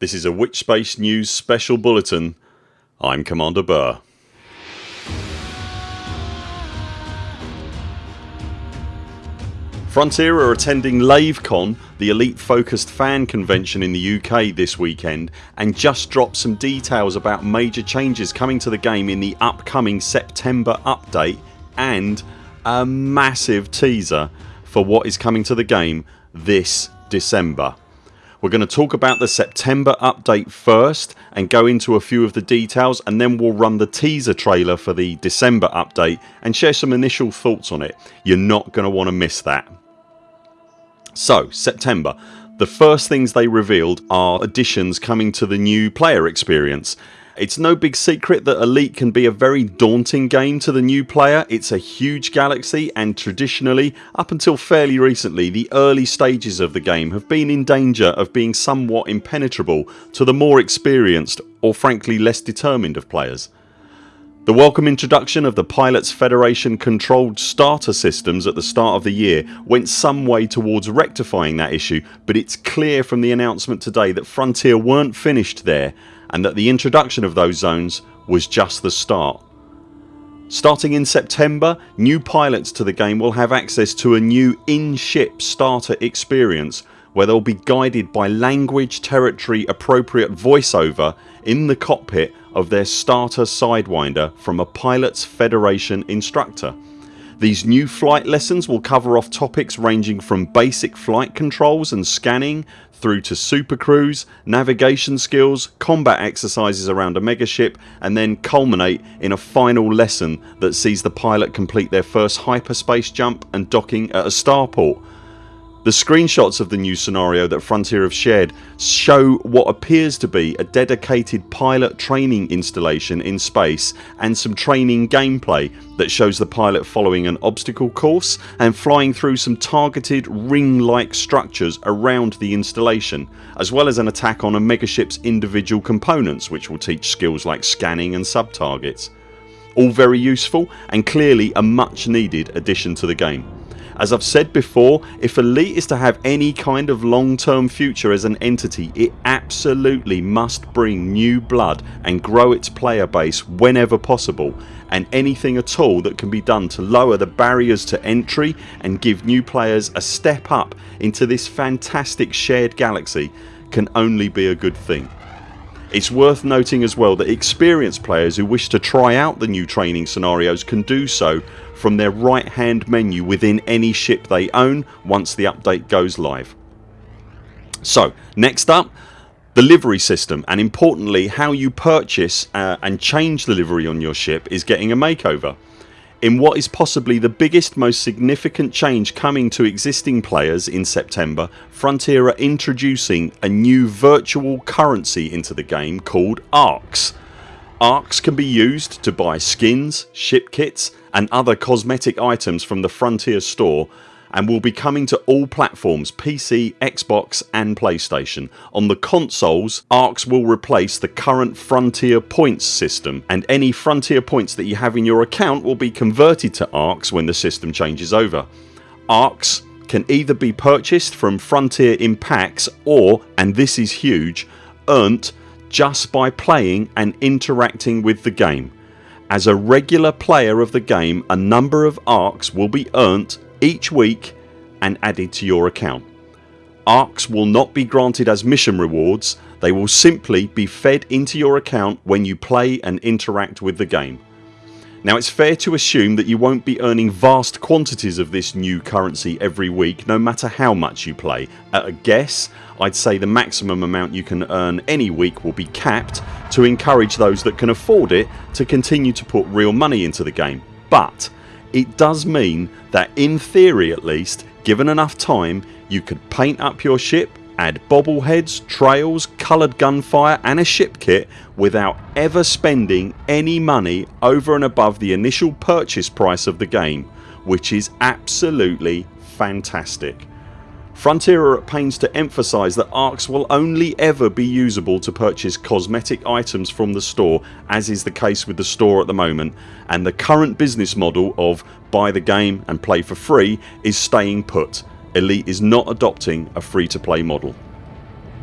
This is a Witchspace News special bulletin. I'm Commander Burr. Frontier are attending LaveCon, the elite focused fan convention in the UK this weekend and just dropped some details about major changes coming to the game in the upcoming September update and a massive teaser for what is coming to the game this December. We're going to talk about the September update first and go into a few of the details and then we'll run the teaser trailer for the December update and share some initial thoughts on it. You're not going to want to miss that. So September. The first things they revealed are additions coming to the new player experience. It's no big secret that Elite can be a very daunting game to the new player. It's a huge galaxy and traditionally up until fairly recently the early stages of the game have been in danger of being somewhat impenetrable to the more experienced or frankly less determined of players. The welcome introduction of the Pilots Federation controlled starter systems at the start of the year went some way towards rectifying that issue but it's clear from the announcement today that Frontier weren't finished there and that the introduction of those zones was just the start. Starting in September new pilots to the game will have access to a new in-ship starter experience where they'll be guided by language territory appropriate voiceover in the cockpit of their starter Sidewinder from a Pilots Federation instructor. These new flight lessons will cover off topics ranging from basic flight controls and scanning through to supercruise, navigation skills, combat exercises around a megaship and then culminate in a final lesson that sees the pilot complete their first hyperspace jump and docking at a starport the screenshots of the new scenario that Frontier have shared show what appears to be a dedicated pilot training installation in space and some training gameplay that shows the pilot following an obstacle course and flying through some targeted ring like structures around the installation as well as an attack on a megaship's individual components which will teach skills like scanning and sub targets. All very useful and clearly a much needed addition to the game. As I've said before if Elite is to have any kind of long term future as an entity it absolutely must bring new blood and grow its player base whenever possible and anything at all that can be done to lower the barriers to entry and give new players a step up into this fantastic shared galaxy can only be a good thing. It's worth noting as well that experienced players who wish to try out the new training scenarios can do so from their right hand menu within any ship they own once the update goes live. So next up the livery system and importantly how you purchase uh, and change the livery on your ship is getting a makeover in what is possibly the biggest most significant change coming to existing players in September Frontier are introducing a new virtual currency into the game called ARX. ARX can be used to buy skins, ship kits and other cosmetic items from the Frontier store and will be coming to all platforms PC, Xbox and PlayStation. On the consoles ARX will replace the current Frontier points system and any Frontier points that you have in your account will be converted to ARX when the system changes over. ARX can either be purchased from Frontier in packs or and this is huge earned just by playing and interacting with the game. As a regular player of the game a number of ARX will be earned each week and added to your account. ARX will not be granted as mission rewards they will simply be fed into your account when you play and interact with the game. Now it's fair to assume that you won't be earning vast quantities of this new currency every week no matter how much you play. At a guess I'd say the maximum amount you can earn any week will be capped to encourage those that can afford it to continue to put real money into the game but it does mean that in theory at least given enough time you could paint up your ship, add bobbleheads, trails, coloured gunfire and a ship kit without ever spending any money over and above the initial purchase price of the game which is absolutely fantastic. Frontier are at pains to emphasise that ARX will only ever be usable to purchase cosmetic items from the store as is the case with the store at the moment and the current business model of buy the game and play for free is staying put. Elite is not adopting a free to play model.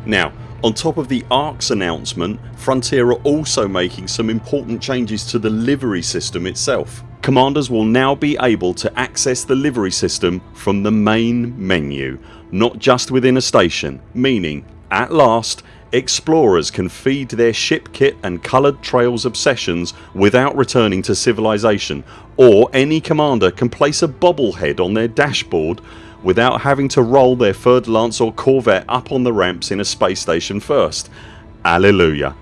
Now On top of the ARX announcement Frontier are also making some important changes to the livery system itself. Commanders will now be able to access the livery system from the main menu not just within a station meaning at last explorers can feed their ship kit and coloured trails obsessions without returning to civilization or any commander can place a bobblehead on their dashboard without having to roll their 3rd Lance or Corvette up on the ramps in a space station first. Alleluia.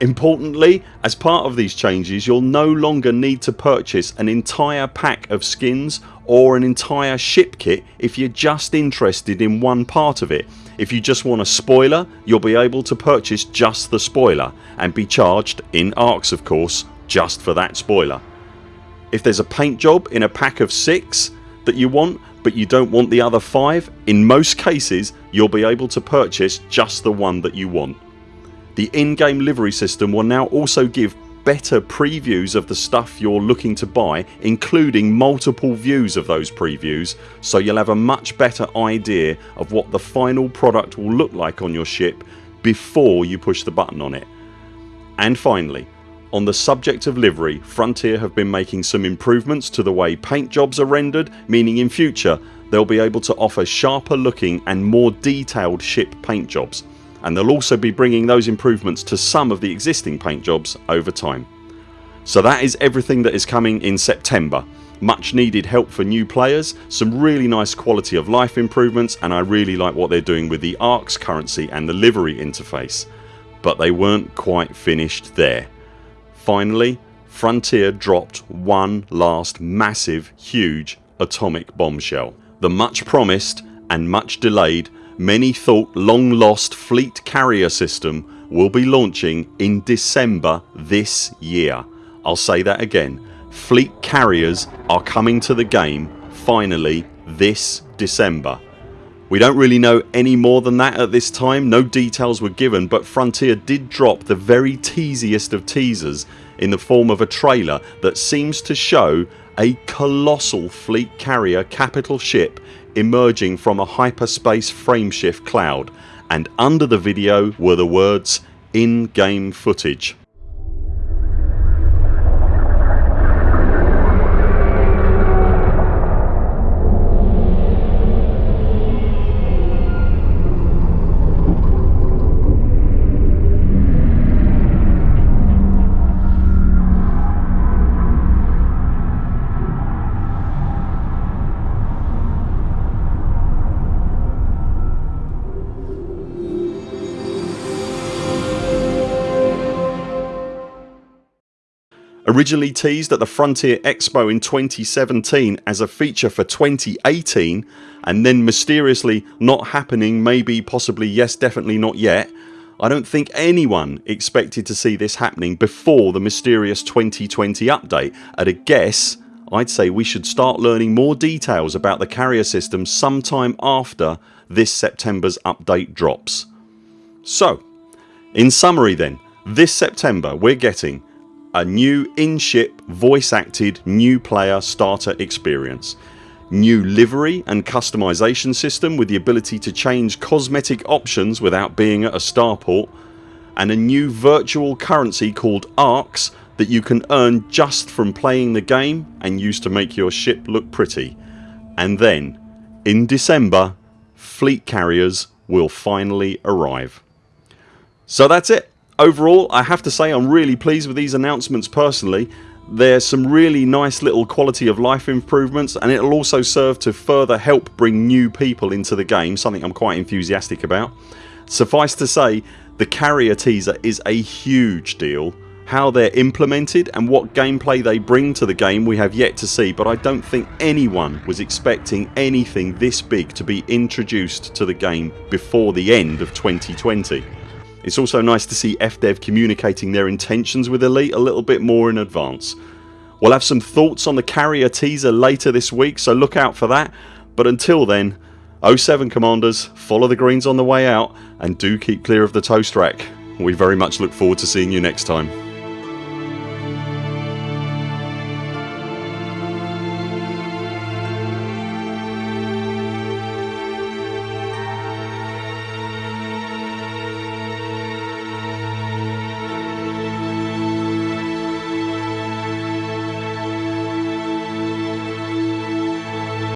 Importantly as part of these changes you'll no longer need to purchase an entire pack of skins or an entire ship kit if you're just interested in one part of it. If you just want a spoiler you'll be able to purchase just the spoiler and be charged, in ARX of course, just for that spoiler. If there's a paint job in a pack of 6 that you want but you don't want the other 5 in most cases you'll be able to purchase just the one that you want. The in-game livery system will now also give better previews of the stuff you're looking to buy including multiple views of those previews so you'll have a much better idea of what the final product will look like on your ship before you push the button on it. And finally on the subject of livery Frontier have been making some improvements to the way paint jobs are rendered meaning in future they'll be able to offer sharper looking and more detailed ship paint jobs and they'll also be bringing those improvements to some of the existing paint jobs over time. So that is everything that is coming in September. Much needed help for new players, some really nice quality of life improvements and I really like what they're doing with the ARX currency and the livery interface. But they weren't quite finished there. Finally Frontier dropped one last massive huge atomic bombshell. The much promised and much delayed many thought long lost fleet carrier system will be launching in December this year. I'll say that again. Fleet carriers are coming to the game finally this December. We don't really know any more than that at this time, no details were given but Frontier did drop the very teasiest of teasers in the form of a trailer that seems to show a colossal fleet carrier capital ship emerging from a hyperspace frameshift cloud and under the video were the words in-game footage. Originally teased at the Frontier Expo in 2017 as a feature for 2018 and then mysteriously not happening maybe possibly yes definitely not yet I don't think anyone expected to see this happening before the mysterious 2020 update. At a guess I'd say we should start learning more details about the carrier system sometime after this Septembers update drops. So in summary then this September we're getting a new in-ship voice acted new player starter experience, new livery and customization system with the ability to change cosmetic options without being at a starport and a new virtual currency called ARX that you can earn just from playing the game and use to make your ship look pretty. And then in December fleet carriers will finally arrive. So that's it overall I have to say I'm really pleased with these announcements personally. There's some really nice little quality of life improvements and it'll also serve to further help bring new people into the game something I'm quite enthusiastic about. Suffice to say the carrier teaser is a huge deal. How they're implemented and what gameplay they bring to the game we have yet to see but I don't think anyone was expecting anything this big to be introduced to the game before the end of 2020. It's also nice to see FDev communicating their intentions with Elite a little bit more in advance. We'll have some thoughts on the carrier teaser later this week so look out for that but until then 07 Commanders follow the greens on the way out and do keep clear of the toast rack. We very much look forward to seeing you next time.